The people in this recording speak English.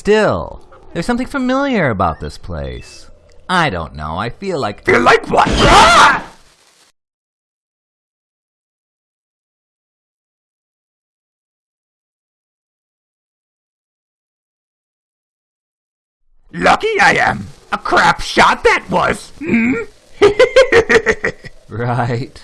Still, there's something familiar about this place. I don't know, I feel like... Feel like what? Ah! Lucky I am. A crap shot that was. Hmm? Right.